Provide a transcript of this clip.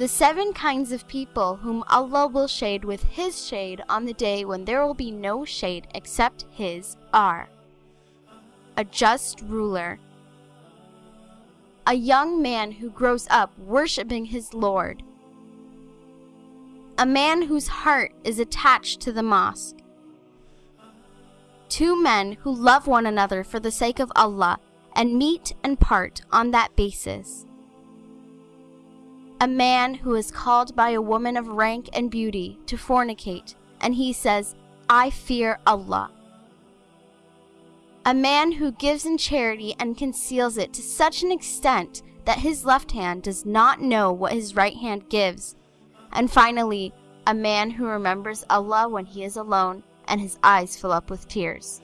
The seven kinds of people whom Allah will shade with His shade on the day when there will be no shade except His are a just ruler, a young man who grows up worshiping his Lord, a man whose heart is attached to the mosque, two men who love one another for the sake of Allah and meet and part on that basis, a man who is called by a woman of rank and beauty to fornicate, and he says, I fear Allah. A man who gives in charity and conceals it to such an extent that his left hand does not know what his right hand gives. And finally, a man who remembers Allah when he is alone and his eyes fill up with tears.